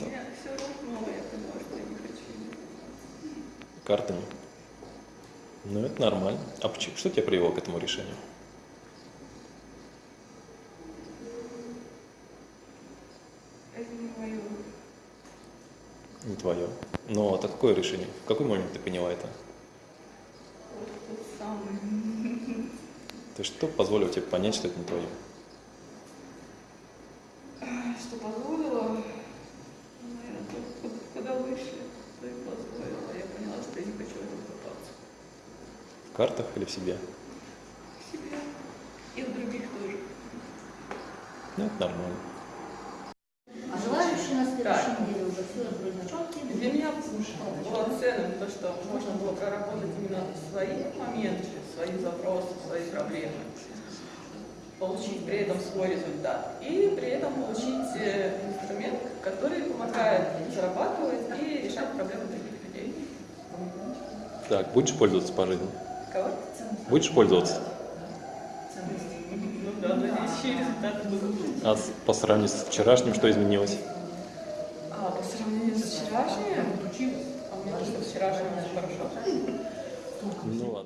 Мне все равно, я поняла, что я не хочу. Картами. Ну, это нормально. А почему, что тебя привело к этому решению? Это не мое. Не твое. Но ну, а это какое решение? В какой момент ты поняла это? То тот что позволило тебе понять, что это не твое? Что позволило? Картах или в себе? В себе. И в других тоже. Ну, это нормально. А желающие на следующей неделе уже все четкие. Для меня было ценным то, что можно было проработать именно свои моменты, свои запросы, свои проблемы, получить при этом свой результат и при этом получить э, инструмент, который помогает зарабатывать и решать проблемы других людей. Так, будешь пользоваться по жизни? Кого? Будешь пользоваться? Ну да, надеюсь, результаты будут. А по сравнению с вчерашним, что изменилось? А по сравнению с вчерашним, а мне кажется, вчерашним все хорошо. Ну ладно.